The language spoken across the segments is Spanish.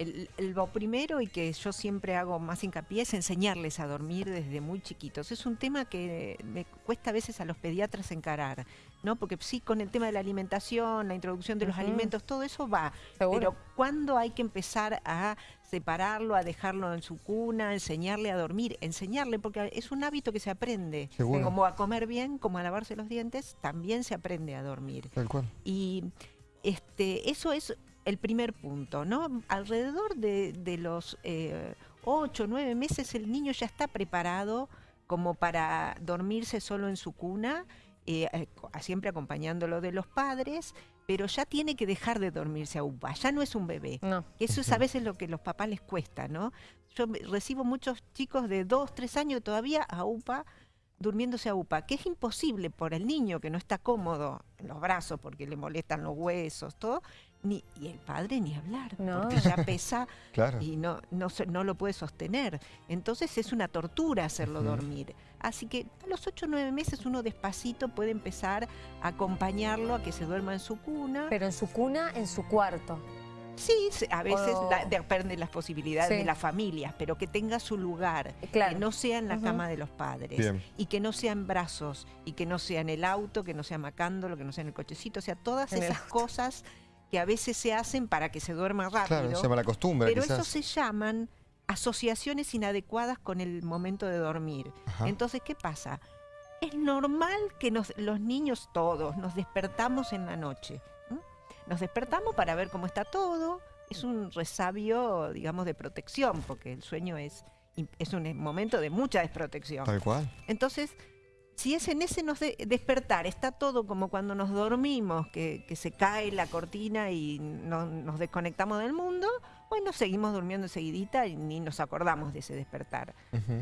el- el- lo primero y que yo siempre hago más hincapié es enseñarles a dormir desde muy chiquitos. Es un tema que me cuesta a veces a los pediatras encarar, ¿no? Porque sí, con el tema de la alimentación, la introducción de los alimentos, todo eso va. Seguro. Pero ¿cuándo hay que empezar a separarlo, a dejarlo en su cuna, enseñarle a dormir? Enseñarle, porque es un hábito que se aprende. Seguro. Como a comer bien, como a lavarse los dientes, también se aprende a dormir. Tal cual. Y este, eso es el primer punto, ¿no? Alrededor de, de los eh, ocho, nueve meses el niño ya está preparado como para dormirse solo en su cuna, eh, siempre acompañándolo de los padres, pero ya tiene que dejar de dormirse a UPA, ya no es un bebé. No. Eso es a veces lo que los papás les cuesta, ¿no? Yo recibo muchos chicos de dos, tres años todavía a UPA, durmiéndose a UPA, que es imposible por el niño que no está cómodo en los brazos porque le molestan los huesos, todo, ni, y el padre ni hablar, No. porque ya pesa Claro. y no, no, se- no lo puede sostener. Entonces es una tortura hacerlo dormir. Así que a los 8 o 9 meses uno despacito puede empezar a acompañarlo a que se duerma en su cuna. Pero en su cuna, en su cuarto. Sí, se- a veces O- la- depende de las posibilidades Sí. de las familias, pero que tenga su lugar, Claro. que no sea en la cama de los padres Bien. y que no sea en brazos y que no sea en el auto, que no sea macándolo, que no sea en el cochecito, o sea, todas En esas cosas que a veces se hacen para que se duerma rápido. Claro, se llama la costumbre Pero quizás. eso se llaman asociaciones inadecuadas con el momento de dormir. Ajá. Entonces, ¿qué pasa? Es normal que nos- los niños todos nos despertamos en la noche. Nos despertamos para ver cómo está todo. Es un resabio, digamos, de protección, porque el sueño es, es un momento de mucha desprotección. Tal cual. Entonces, si es en ese nos de- despertar, está todo como cuando nos dormimos, que, que se cae la cortina y no- nos desconectamos del mundo, bueno, seguimos durmiendo seguidita y ni nos acordamos de ese despertar.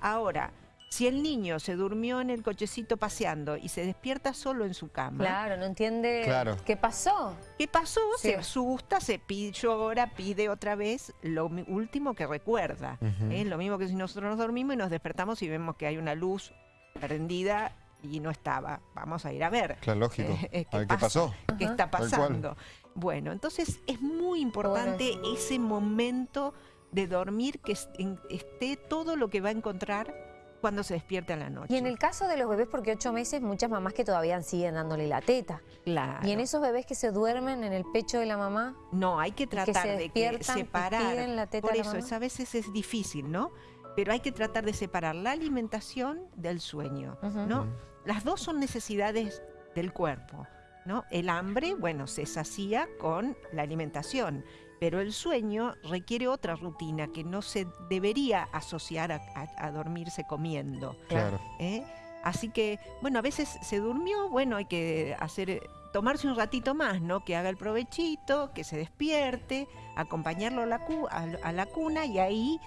Ahora, si el niño se durmió en el cochecito paseando y se despierta solo en su cama, Claro, no entiende Claro. qué pasó. ¿qué pasó? Sí. Se asusta, se pide, llora, pide otra vez lo último que recuerda. Ujú. ¿eh? Lo mismo que si nosotros nos dormimos y nos despertamos y vemos que hay una luz prendida y no estaba. Vamos a ir a ver. Claro, lógico. Eh, eh, a ver qué pasó. ¿Qué está pasando? Bueno, entonces es muy importante Bueno, ese momento de dormir que es- esté todo lo que va a encontrar cuando se despierte a la noche. Y en el caso de los bebés, porque ocho meses, muchas mamás que todavía siguen dándole la teta. Claro. Y en esos bebés que se duermen en el pecho de la mamá, No, hay que tratar de que y separar. piden la teta Por a la eso, mamá. es- a veces es difícil, ¿no? Pero hay que tratar de separar la alimentación del sueño. ¿no? Las dos son necesidades del cuerpo, ¿no? El hambre, bueno, se sacía con la alimentación, pero el sueño requiere otra rutina que no se debería asociar a, a- a dormirse comiendo. Claro. ¿eh? Así que, bueno, a veces se durmió, bueno, hay que hacer, tomarse un ratito más, ¿no? Que haga el provechito, que se despierte, acompañarlo a la, cu- a, a la cuna y ahí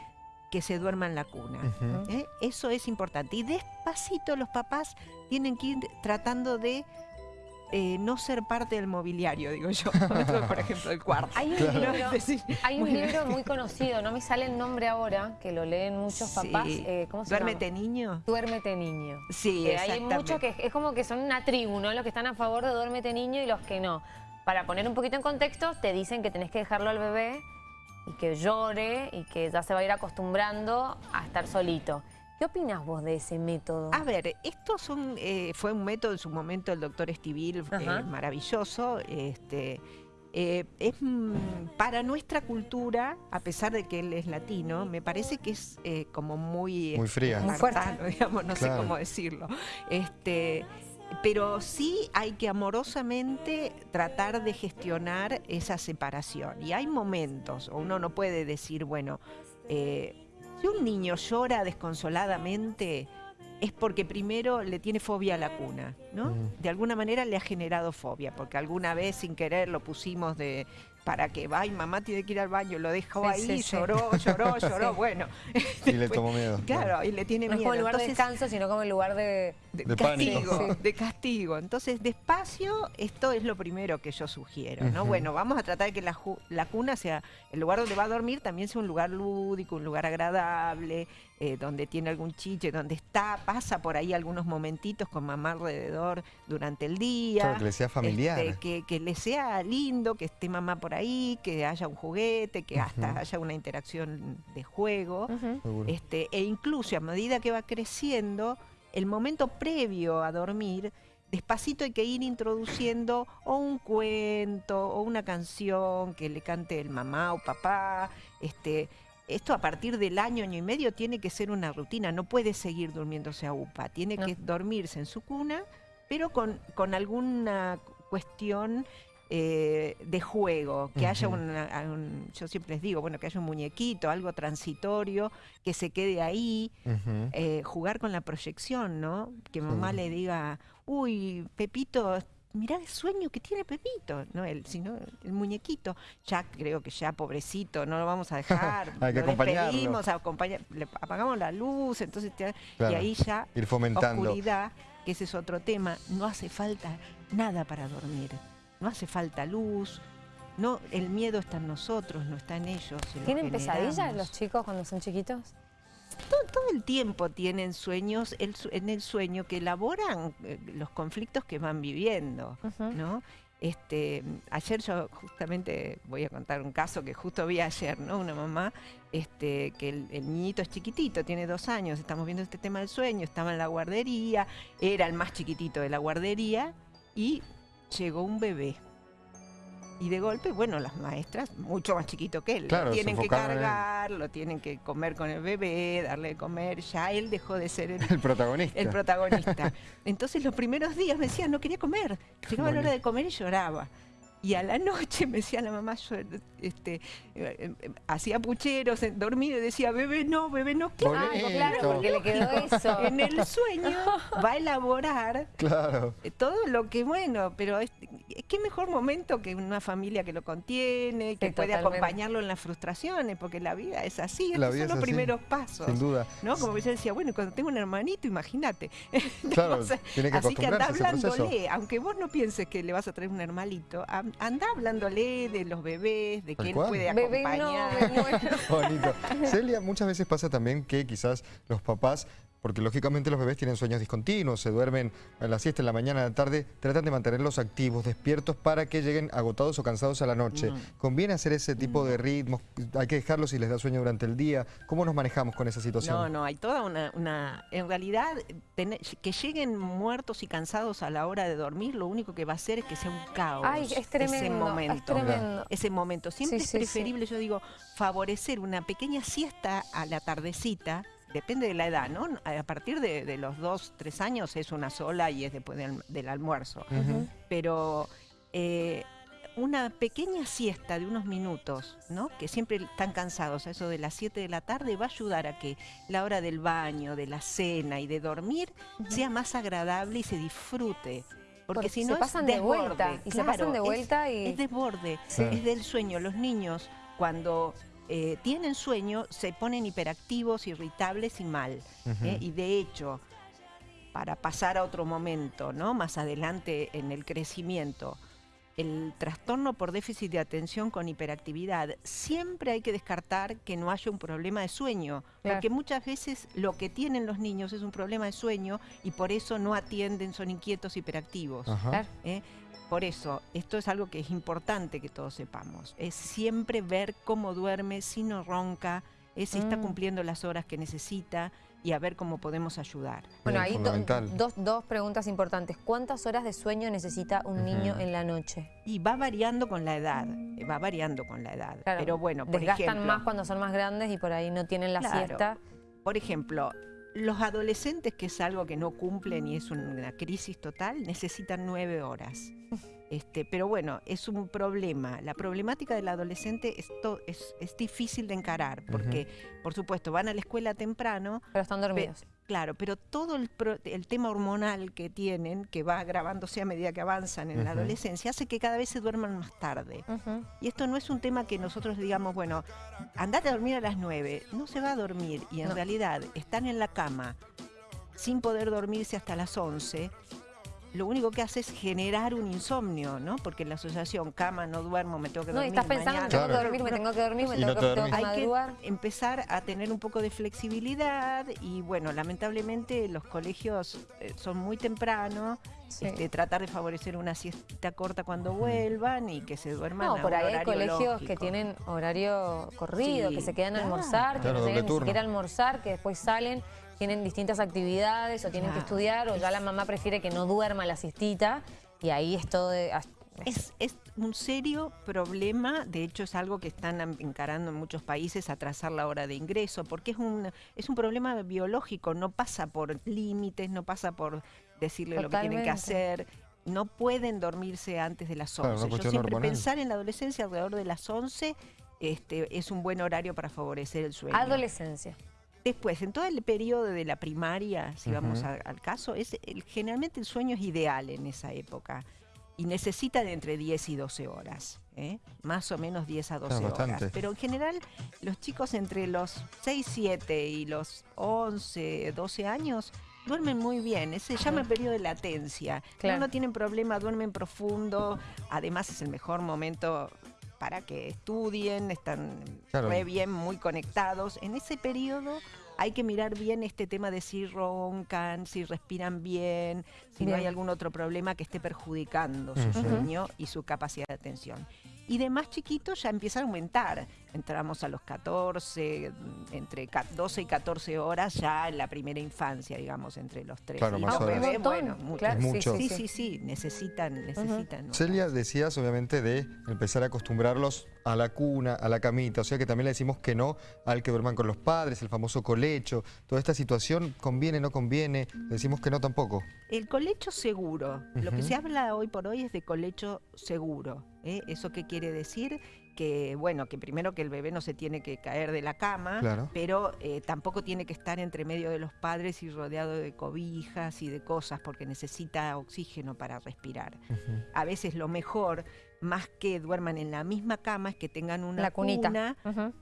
que se duerma en la cuna. ¿eh? Eso es importante. Y despacito los papás tienen que ir tratando de eh, no ser parte del mobiliario, digo yo. Por ejemplo, el cuarto. hay un Claro. libro, hay un libro muy conocido, no me sale el nombre ahora, que lo leen muchos sí. papás. eh, ¿Cómo se Duérmete, llama? niño. Duérmete niño. Sí, Que hay muchos que es como que son una tribu, ¿no? Los que están a favor de duérmete niño y los que no. Para poner un poquito en contexto, te dicen que tenés que dejarlo al bebé y que llore y que ya se va a ir acostumbrando a estar solito. ¿Qué opinas vos de ese método? A ver, esto son, eh, fue un método en su momento del doctor Estivil, eh, maravilloso. Este, eh, es mm, para nuestra cultura, a pesar de que él es latino, me parece que es eh, como muy, Muy fría. Muy fuerte. digamos, no sé cómo decirlo. Este, pero sí hay que amorosamente tratar de gestionar esa separación. Y hay momentos, o uno no puede decir, bueno, eh, si un niño llora desconsoladamente, es porque primero le tiene fobia a la cuna, ¿no? Mm. De alguna manera le ha generado fobia, porque alguna vez sin querer lo pusimos de para que vaya, mamá tiene que ir al baño, lo dejó Sí, ahí, sí, sí. lloró, lloró, lloró, Sí. bueno. Y le tomó miedo. Claro, y le tiene no es miedo. como el lugar de descanso, sino como el lugar de... de, De castigo, pánico. de castigo. Entonces, despacio, esto es lo primero que yo sugiero, ¿no? Bueno, vamos a tratar de que la, ju- la cuna sea, el lugar donde va a dormir también sea un lugar lúdico, un lugar agradable, eh, donde tiene algún chiche, donde está, pasa por ahí algunos momentitos con mamá alrededor durante el día. Claro, que le sea familiar. Este, que, que le sea lindo, que esté mamá por ahí, que haya un juguete, que hasta haya una interacción de juego. Este, e incluso a medida que va creciendo, el momento previo a dormir, despacito hay que ir introduciendo o un cuento o una canción que le cante el mamá o papá. Este, esto a partir del año, año y medio, tiene que ser una rutina. No puede seguir durmiéndose a UPA. Tiene No. que dormirse en su cuna, pero con, con alguna cuestión eh, de juego, que haya una, un- yo siempre les digo, bueno, que haya un muñequito, algo transitorio, que se quede ahí, eh, jugar con la proyección, ¿no? Que mamá le diga, uy, Pepito, mirá el sueño que tiene Pepito, no el, sino el muñequito. Ya creo que ya, pobrecito, no lo vamos a dejar. Hay que lo acompañarlo. despedimos, acompaña- le apagamos la luz, entonces Claro. y ahí ya Ir fomentando. oscuridad, que ese es otro tema, no hace falta nada para dormir, no hace falta luz, no, el miedo está en nosotros, no está en ellos. ¿Tienen pesadillas los chicos cuando son chiquitos? todo, todo el tiempo tienen sueños, el en el sueño que elaboran eh, los conflictos que van viviendo. ¿no? Este, ayer yo justamente voy a contar un caso que justo vi ayer, ¿no? Una mamá, este, que el, el niñito es chiquitito, tiene dos años, estamos viendo este tema del sueño, estaba en la guardería, era el más chiquitito de la guardería y llegó un bebé. Y de golpe, bueno, las maestras, mucho más chiquito que él, Claro, lo tienen que en cargar, lo tienen que comer con el bebé, darle de comer, ya él dejó de ser el, El protagonista. el protagonista. Entonces los primeros días me decía, no quería comer. Llegaba la hora de comer y lloraba. Y a la noche me decía la mamá, yo, este, eh, eh, hacía pucheros, eh, dormido y decía, bebé no, bebé no. Claro, Bonito. claro, porque le quedó eso. en el sueño va a elaborar Claro. todo lo que bueno, pero es, qué mejor momento que una familia que lo contiene, que Sí, puede totalmente. acompañarlo en las frustraciones, porque la vida es así, La estos vida son los así, primeros pasos. Sin duda. ¿no? Como yo decía, bueno, cuando tengo un hermanito, imagínate. Claro, tiene que Así que anda hablándole, aunque vos no pienses que le vas a traer un hermanito, anda hablándole de los bebés, de él cual. puede Bebé no, acompañar. muero. Bonito. Celia, muchas veces pasa también que quizás los papás, porque lógicamente los bebés tienen sueños discontinuos, se duermen a la siesta en la mañana, a la tarde, tratan de mantenerlos activos, despiertos para que lleguen agotados o cansados a la noche. Mm. ¿Conviene hacer ese tipo de ritmos? ¿Hay que dejarlos si les da sueño durante el día? ¿Cómo nos manejamos con esa situación? No, no, hay toda una... una en realidad, tener- que lleguen muertos y cansados a la hora de dormir, lo único que va a hacer es que sea un caos. Ay, es ese tremendo, es momento. tremendo. ese momento. Siempre Sí, es sí, sí. preferible, yo digo, favorecer una pequeña siesta a la tardecita, depende de la edad, ¿no? A partir de, de los dos, tres años es una sola y es después del, del almuerzo. Pero eh, una pequeña siesta de unos minutos, ¿no? Que siempre están cansados, a eso de las 7 de la tarde, va a ayudar a que la hora del baño, de la cena y de dormir sea más agradable y se disfrute. Porque, Porque si se no pasan es de vuelta, y se pasan de vuelta y- Es desborde, Sí. es del sueño. Los niños, cuando eh, tienen sueño, se ponen hiperactivos, irritables y mal. ¿eh? Y de hecho, para pasar a otro momento, ¿no? Más adelante en el crecimiento, el trastorno por déficit de atención con hiperactividad, siempre hay que descartar que no haya un problema de sueño, Claro. porque muchas veces lo que tienen los niños es un problema de sueño y por eso no atienden, son inquietos, hiperactivos. Claro. ¿eh? Por eso, esto es algo que es importante que todos sepamos. Es siempre ver cómo duerme, si no ronca, es si está Mm. cumpliendo las horas que necesita y a ver cómo podemos ayudar. Bueno, ahí do- dos, dos preguntas importantes. ¿Cuántas horas de sueño necesita un niño en la noche? Y va variando con la edad, va variando con la edad. Claro, Pero bueno, por Desgastan ejemplo, más cuando son más grandes y por ahí no tienen la Claro. siesta. por ejemplo, los adolescentes, que es algo que no cumplen y es una crisis total, necesitan nueve horas. Este, pero bueno, es un problema. La problemática del adolescente es, to- es, es difícil de encarar, porque, por supuesto, van a la escuela temprano, Pero están dormidos. Claro, pero todo el, pro- el tema hormonal que tienen, que va agravándose a medida que avanzan en la adolescencia, hace que cada vez se duerman más tarde. Y esto no es un tema que nosotros digamos, bueno, andate a dormir a las 9. No se va a dormir y en No. realidad están en la cama sin poder dormirse hasta las 11. Lo único que hace es generar un insomnio, ¿no? Porque la asociación cama, no duermo, me tengo que No, dormir. estás pensando, me mañana. tengo que dormir, me tengo que dormir, me tengo, no que, te tengo que dormís. Hay que empezar a tener un poco de flexibilidad y bueno, lamentablemente los colegios eh, son muy temprano Sí. Este, tratar de favorecer una siesta corta cuando vuelvan y que se duerman No, a por ahí hay horario colegios que tienen horario corrido, Sí, que se quedan a claro. almorzar, que no tienen ni siquiera almorzar, que después salen, tienen distintas actividades o tienen que estudiar o ya la mamá prefiere que no duerma la siestita y ahí es todo de... Es, es un serio problema, de hecho es algo que están encarando en muchos países, atrasar la hora de ingreso, porque es un, es un problema biológico, no pasa por límites, no pasa por decirle lo que tienen que hacer, no pueden dormirse antes de las Claro, 11. una Yo siempre hormonal. pensar en la adolescencia alrededor de las 11 este, es un buen horario para favorecer el sueño. Adolescencia. Después, en todo el periodo de la primaria, si vamos a- al caso, es el- generalmente el sueño es ideal en esa época y necesita de entre 10 y 12 horas, ¿eh? más o menos 10 a 12 Claro, horas. Pero en general, los chicos entre los 6, 7 y los 11, 12 años duermen muy bien. Ese se llama Ujú. periodo de latencia. Claro. No, no tienen problema, duermen profundo. Además, es el mejor momento para que estudien, están Claro. re bien, muy conectados. En ese periodo hay que mirar bien este tema de si roncan, si respiran bien, si no hay algún otro problema que esté perjudicando su sueño y su capacidad de atención. Y de más chiquitos ya empieza a aumentar. Entramos a los 14, entre ca- 12 y 14 horas ya en la primera infancia, digamos, entre los 3 Claro, y más los bebés, bueno, claro, mucho. Sí, sí, sí, sí, necesitan, necesitan. Celia, decías obviamente de empezar a acostumbrarlos a la cuna, a la camita, o sea que también le decimos que no al que duerman con los padres, el famoso colecho, toda esta situación, ¿conviene, no conviene? Le decimos que no tampoco. El colecho seguro. Lo que se habla hoy por hoy es de colecho seguro. ¿eh? ¿Eso qué quiere decir? Que, bueno, que primero que el bebé no se tiene que caer de la cama, Claro. pero eh, tampoco tiene que estar entre medio de los padres y rodeado de cobijas y de cosas porque necesita oxígeno para respirar. A veces lo mejor, más que duerman en la misma cama, es que tengan una La cunita. cuna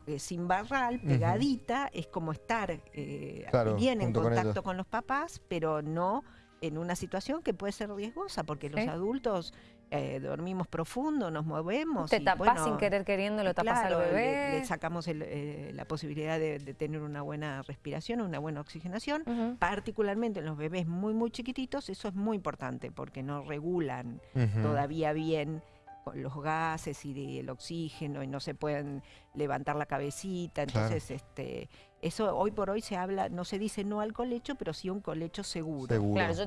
eh, sin barral, pegadita, es como estar eh, Claro, bien en con contacto con, los papás, pero no en una situación que puede ser riesgosa, porque los adultos eh, dormimos profundo, nos movemos. Te y, tapás bueno, sin querer queriendo, lo tapas claro, al bebé. Le, sacamos el, eh, la posibilidad de, de tener una buena respiración, una buena oxigenación. Particularmente en los bebés muy, muy chiquititos, eso es muy importante porque no regulan todavía bien con los gases y de- el oxígeno y no se pueden levantar la cabecita. Claro. Entonces, este, eso hoy por hoy se habla, no se dice no al colecho, pero sí un colecho seguro. Seguro. Claro, yo